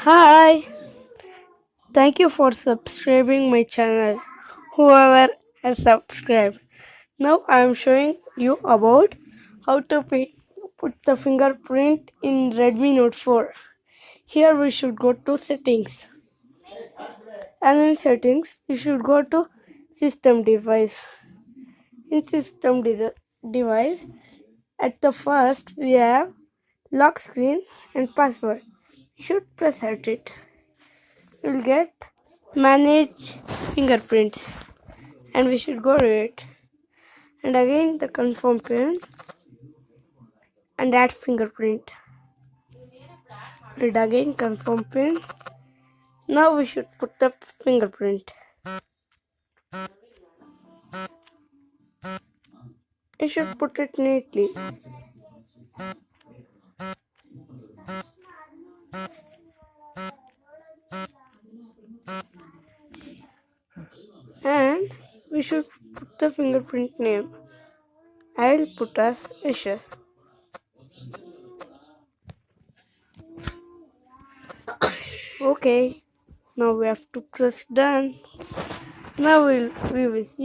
Hi, thank you for subscribing my channel. Whoever has subscribed. Now I am showing you about how to put the fingerprint in Redmi Note 4. Here we should go to settings. And in settings, we should go to system device. In system de- device, at the first we have lock screen and password. Should press at it. You will get manage fingerprints and we should go to it. And again the confirm pin and add fingerprint. And again confirm pin. Now we should put the fingerprint. You should put it neatly. And we should put the fingerprint name. I will put as Ashes. Okay. Now we have to press done. Now we'll, we will see.